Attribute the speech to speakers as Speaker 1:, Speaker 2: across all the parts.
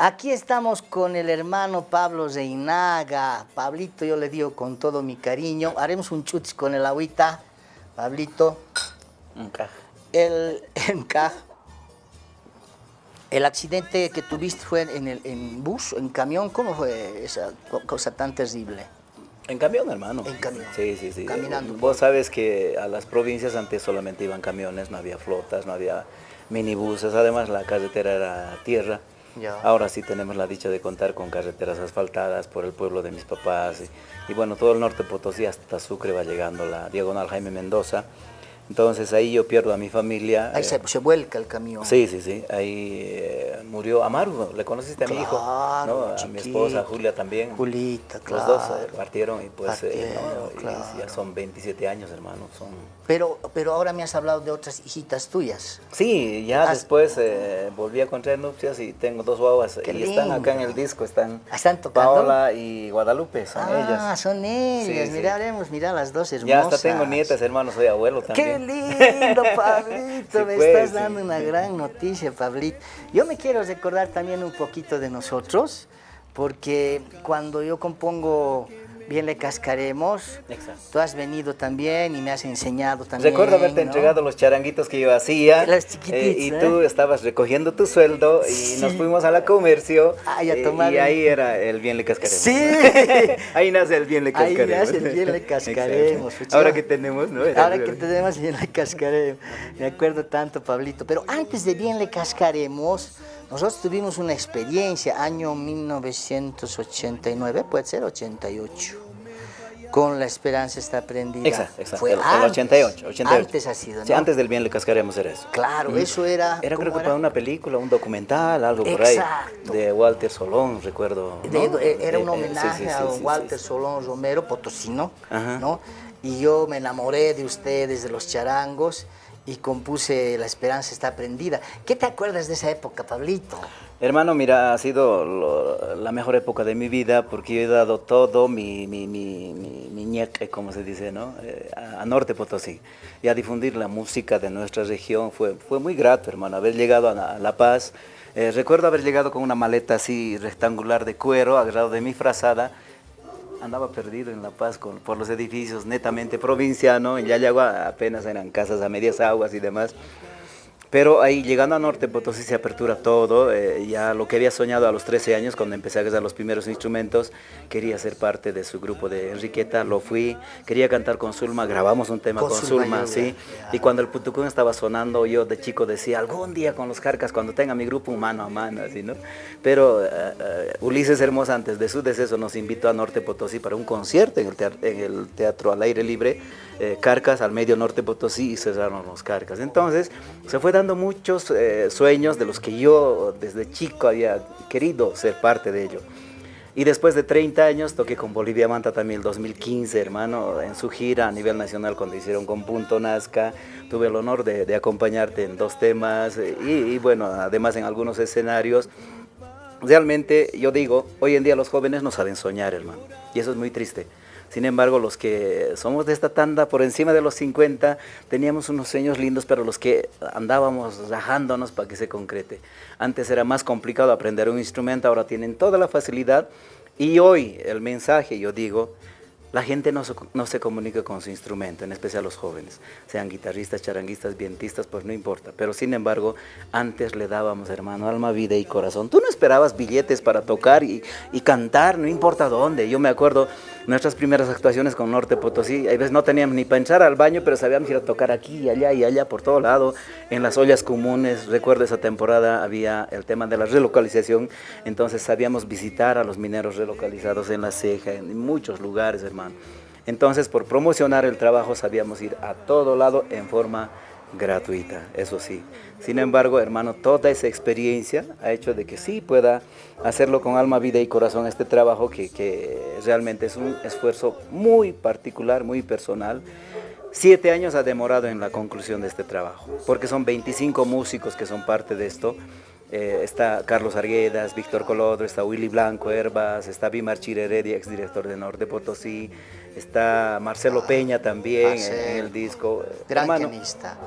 Speaker 1: Aquí estamos con el hermano Pablo Reinaga. Pablito, yo le digo con todo mi cariño. Haremos un chutz con el agüita. Pablito. El, el accidente que tuviste fue en, el, en bus, en camión. ¿Cómo fue esa cosa tan terrible?
Speaker 2: En camión, hermano.
Speaker 1: En camión.
Speaker 2: Sí, sí, sí.
Speaker 1: Caminando.
Speaker 2: Vos sabes que a las provincias antes solamente iban camiones, no había flotas, no había minibuses. Además, la carretera era tierra. Ahora sí tenemos la dicha de contar con carreteras asfaltadas por el pueblo de mis papás. Y, y bueno, todo el norte Potosí hasta Sucre va llegando la diagonal Jaime Mendoza. Entonces ahí yo pierdo a mi familia.
Speaker 1: Ahí se,
Speaker 2: eh,
Speaker 1: se, vuelca el camión.
Speaker 2: Sí, sí, sí. Ahí eh, murió Amaru, le conociste a mi hijo, ¿no? a mi esposa Julia también.
Speaker 1: Julita, claro.
Speaker 2: Los dos eh, partieron y pues
Speaker 1: partieron,
Speaker 2: ¿no?
Speaker 1: claro.
Speaker 2: y ya son 27 años, hermano. Son...
Speaker 1: Pero, pero ahora me has hablado de otras hijitas tuyas.
Speaker 2: Sí, ya
Speaker 1: Has-
Speaker 2: después eh, volví a contraer nupcias y tengo dos guaguas.
Speaker 1: Qué
Speaker 2: y están acá en el disco, están
Speaker 1: ¿Están tocando?
Speaker 2: Paola y Guadalupe, son
Speaker 1: ah,
Speaker 2: ellas.
Speaker 1: son ellas.
Speaker 2: Sí, sí.
Speaker 1: Miraremos, mira las dos hermosas.
Speaker 2: Ya hasta tengo nietas, hermano, soy abuelo
Speaker 1: Qué
Speaker 2: también.
Speaker 1: lindo, Pablito,
Speaker 2: Sí,
Speaker 1: me
Speaker 2: pues,
Speaker 1: estás
Speaker 2: sí.
Speaker 1: dando una gran noticia, Pablito. Yo me quiero recordar también un poquito de nosotros, porque cuando yo compongo Bien le cascaremos,
Speaker 2: Exacto.
Speaker 1: tú has venido también y me has enseñado también.
Speaker 2: Recuerdo haberte
Speaker 1: ¿no?
Speaker 2: entregado los charanguitos que yo hacía.
Speaker 1: Las chiquititas,
Speaker 2: eh, y
Speaker 1: ¿eh?
Speaker 2: tú estabas recogiendo tu sueldo y
Speaker 1: Sí.
Speaker 2: nos fuimos a la comercio.
Speaker 1: Ay, a
Speaker 2: eh,
Speaker 1: tomar
Speaker 2: y ahí era el bien le cascaremos.
Speaker 1: Sí.
Speaker 2: ahí nace el bien le
Speaker 1: Ahí
Speaker 2: cascaremos.
Speaker 1: nace el bien le cascaremos.
Speaker 2: Ahora que tenemos, ¿no? Era-
Speaker 1: Ahora que tenemos bien le cascaremos. Me acuerdo tanto, Pablito. Pero antes de bien le cascaremos, nosotros tuvimos una experiencia, año 1989, puede ser 88. Con la esperanza está prendida.
Speaker 2: Exacto, exacto.
Speaker 1: Fue
Speaker 2: el, el
Speaker 1: antes.
Speaker 2: 88, 88.
Speaker 1: Antes ha sido, ¿no?
Speaker 2: Sí, antes del bien le cascaremos era eso.
Speaker 1: Claro, eso era.
Speaker 2: Era
Speaker 1: ¿cómo
Speaker 2: creo que para una película, un documental, algo por ahí.
Speaker 1: Exacto.
Speaker 2: De Walter Solón, recuerdo. ¿no?
Speaker 1: de- era un
Speaker 2: Eh, eh, sí,
Speaker 1: homenaje
Speaker 2: sí,
Speaker 1: a Walter. Solón Romero, potosino,
Speaker 2: Ajá.
Speaker 1: ¿no? Y yo me enamoré de ustedes, de los charangos, y compuse La esperanza está prendida. ¿Qué te acuerdas de esa época, Pablito?
Speaker 2: Hermano, mira, ha sido lo- la mejor época de mi vida porque yo he dado todo mi, mi, mi, mi, mi ñeque, como se dice, ¿no? Eh, a, Norte Potosí. Y a difundir la música de nuestra región fue, fue muy grato, hermano, haber llegado a a La Paz. Eh, recuerdo haber llegado con una maleta así rectangular de cuero, agarrado de mi frazada. Andaba perdido en La Paz con- por los edificios netamente provinciano. En Yayagua apenas eran casas a medias aguas y demás. Pero ahí llegando a Norte Potosí se apertura todo, eh, ya lo que había soñado a los 13 años cuando empecé a agarrar los primeros instrumentos, quería ser parte de su grupo de Enriqueta, lo fui, quería cantar con Zulma, grabamos un tema
Speaker 1: Con
Speaker 2: con,
Speaker 1: Zulma
Speaker 2: sí, y cuando el putucún estaba sonando yo de chico decía, algún día con los carcas, cuando tenga mi grupo mano a mano, así, ¿no? Pero eh, eh, Ulises Hermosa antes de su deceso nos invitó a Norte Potosí para un concierto en el teatro, en el teatro al aire libre, eh, Carcas al medio Norte Potosí y cerraron los Carcas. Entonces se fue dando muchos eh, sueños de los que yo desde chico había querido ser parte de ello. Y después de 30 años toqué con Bolivia Manta también el 2015, hermano, en su gira a nivel nacional cuando hicieron con Punto Nazca. Tuve el honor de, acompañarte en dos temas eh, y bueno, además en algunos escenarios. Realmente yo digo, hoy en día los jóvenes no saben soñar, hermano, y eso es muy triste. Sin embargo, los que somos de esta tanda por encima de los 50, teníamos unos sueños lindos, pero los que andábamos rajándonos para que se concrete. Antes era más complicado aprender un instrumento, ahora tienen toda la facilidad. Y hoy el mensaje, yo digo, la gente no se, comunica con su instrumento, en especial los jóvenes, sean guitarristas, charanguistas, vientistas, pues no importa. Pero sin embargo, antes le dábamos, hermano, alma, vida y corazón. Tú no esperabas billetes para tocar y cantar, no importa dónde. Yo me acuerdo nuestras primeras actuaciones con Norte Potosí, a veces no teníamos ni para entrar al baño, pero sabíamos ir a tocar aquí y allá y allá por todo lado, en las ollas comunes. Recuerdo esa temporada había el tema de la relocalización, entonces sabíamos visitar a los mineros relocalizados en La Ceja, en muchos lugares, hermano. Entonces, por promocionar el trabajo, sabíamos ir a todo lado en forma gratuita, eso sí. Sin embargo, hermano, toda esa experiencia ha hecho de que sí pueda hacerlo con alma, vida y corazón este trabajo que, que realmente es un esfuerzo muy particular, muy personal. Siete años ha demorado en la conclusión de este trabajo, porque son 25 músicos que son parte de esto. Eh, está Carlos Arguedas, Víctor Colodro, está Willy Blanco Herbas, está Bimar Chireredia, exdirector de Norte Potosí, está Marcelo Peña también en, en el disco.
Speaker 1: Gran
Speaker 2: Hermano,
Speaker 1: pianista.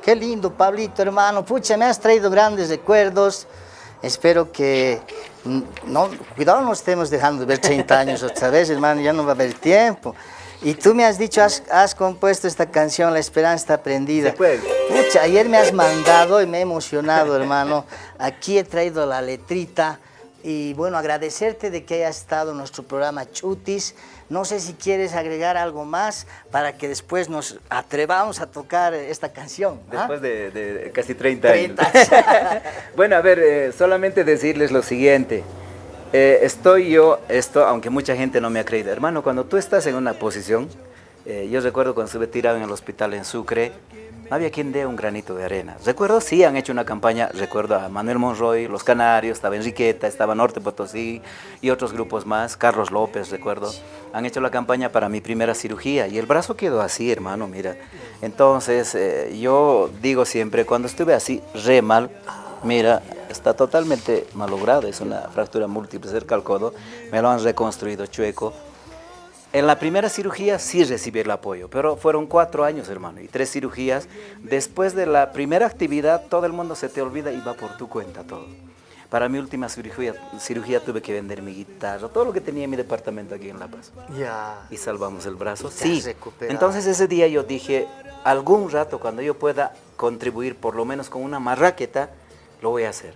Speaker 1: Qué lindo, Pablito, hermano. Pucha, me has traído grandes recuerdos. Espero que, no, cuidado no estemos dejando de ver 30 años otra vez, hermano, ya no va a haber tiempo. Y tú me has dicho, has, compuesto esta canción, La Esperanza está prendida. Pucha, ayer me has mandado y me he emocionado, hermano. Aquí he traído la letrita y bueno, agradecerte de que haya estado en nuestro programa Chutis. No sé si quieres agregar algo más para que después nos atrevamos a tocar esta canción.
Speaker 2: ¿ah? Después de, casi 30, años. bueno, a ver, eh, solamente decirles lo siguiente. Eh, estoy yo, esto, aunque mucha gente no me ha creído. Hermano, cuando tú estás en una posición, eh, yo recuerdo cuando estuve tirado en el hospital en Sucre, no había quien dé un granito de arena. Recuerdo, sí, han hecho una campaña, recuerdo a Manuel Monroy, Los Canarios, estaba Enriqueta, estaba Norte Potosí y otros grupos más, Carlos López, recuerdo, han hecho la campaña para mi primera cirugía y el brazo quedó así, hermano, mira. Entonces, eh, yo digo siempre, cuando estuve así, re mal, mira, está totalmente malogrado, es una fractura múltiple cerca al codo, me lo han reconstruido chueco, en la primera cirugía sí recibí el apoyo, pero fueron cuatro años, hermano, y tres cirugías. Después de la primera actividad, todo el mundo se te olvida y va por tu cuenta todo. Para mi última cirugía, cirugía tuve que vender mi guitarra, todo lo que tenía en mi departamento aquí en La Paz.
Speaker 1: Ya.
Speaker 2: Y salvamos el brazo. Sí. Entonces ese día yo dije, algún rato cuando yo pueda contribuir por lo menos con una marraqueta, lo voy a hacer.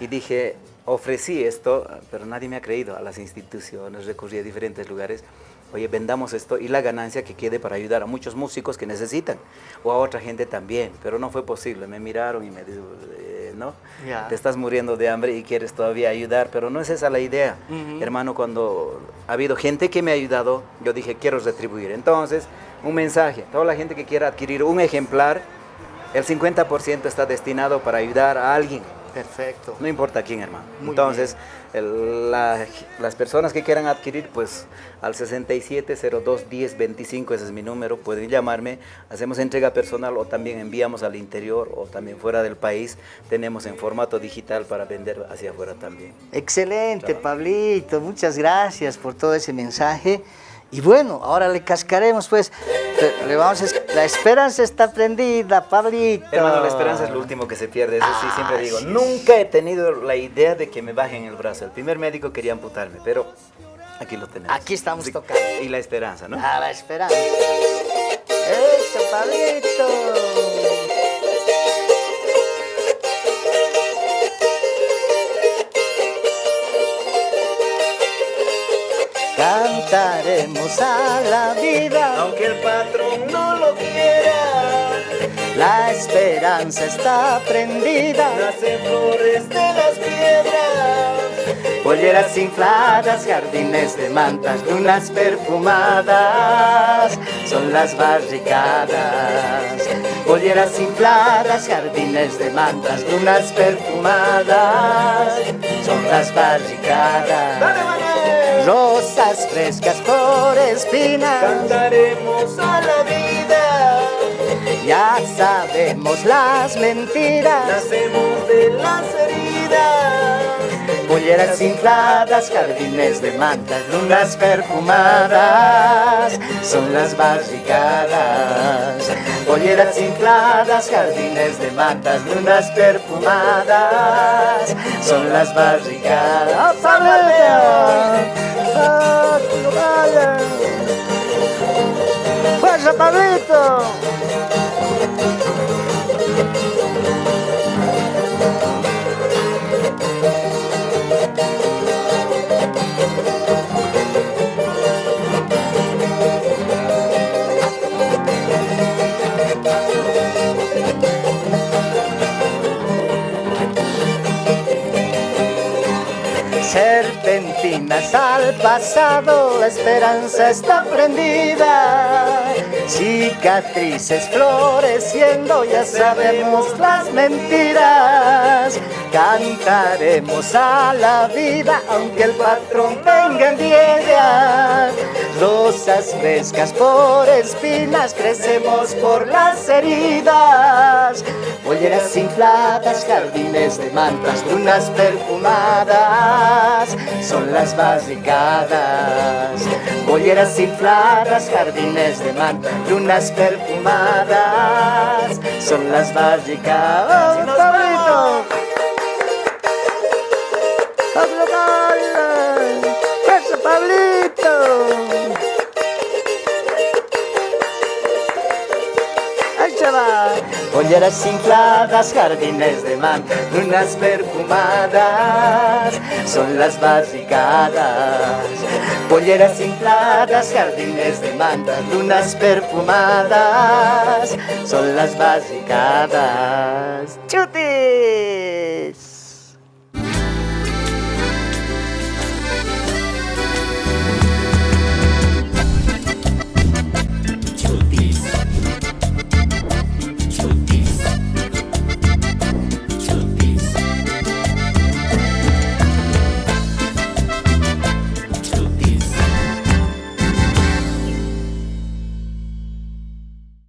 Speaker 2: Y dije, ofrecí esto, pero nadie me ha creído a las instituciones, recurrí a diferentes lugares oye, vendamos esto y la ganancia que quede para ayudar a muchos músicos que necesitan, o a otra gente también, pero no fue posible, me miraron y me dijeron, eh, ¿no? Te estás muriendo de hambre y quieres todavía ayudar, pero no es esa la idea. Hermano, cuando ha habido gente que me ha ayudado, yo dije, quiero retribuir. Entonces, un mensaje, toda la gente que quiera adquirir un ejemplar, el 50% está destinado para ayudar a alguien.
Speaker 1: Perfecto.
Speaker 2: No importa quién, hermano. Entonces, las personas que quieran adquirir, pues al 67021025, ese es mi número, pueden llamarme, hacemos entrega personal o también enviamos al interior o también fuera del país, tenemos en formato digital para vender hacia afuera también.
Speaker 1: Excelente, Pablito, muchas gracias por todo ese mensaje. Y bueno, ahora le cascaremos, pues, le vamos la esperanza está prendida, Pablito.
Speaker 2: Hermano, la esperanza es lo último que se pierde, eso sí, siempre digo. Nunca he tenido la idea de que me bajen el brazo. El primer médico quería amputarme, pero aquí lo tenemos.
Speaker 1: Aquí estamos tocando.
Speaker 2: Y la esperanza, ¿no?
Speaker 1: Ah, la esperanza. Eso, Pablito. Cantaremos a la vida,
Speaker 2: aunque el patrón no lo quiera.
Speaker 1: La esperanza está prendida,
Speaker 2: nacen flores de las piedras.
Speaker 1: Polleras infladas, jardines de mantas, lunas perfumadas, son las barricadas. Polleras infladas, jardines de mantas, lunas perfumadas, son las barricadas rosas frescas por espinas.
Speaker 2: Cantaremos a la vida.
Speaker 1: Ya sabemos las mentiras.
Speaker 2: Nacemos de las heridas.
Speaker 1: Polleras infladas, jardines de mantas, lunas perfumadas, son las barricadas. Polleras infladas, jardines de mantas, lunas perfumadas, son las barricadas. ¡Fuerza, Pablito! Serpentinas al pasado, la esperanza está prendida. Cicatrices floreciendo, ya sabemos las mentiras. Cantaremos a la vida, aunque el patrón venga en día. Rosas frescas por espinas crecemos por las heridas. Bolleras infladas, jardines de mantas, dunas perfumadas, son las barricadas. Bolleras infladas, jardines de mantas, lunas perfumadas, son las barricadas. ¡Oh, Pablito! ¡Pablo Pablito! Polleras infladas, jardines de man, lunas perfumadas, son las basicadas. Polleras infladas, jardines de manta, lunas perfumadas, son las basicadas. ¡Chutis!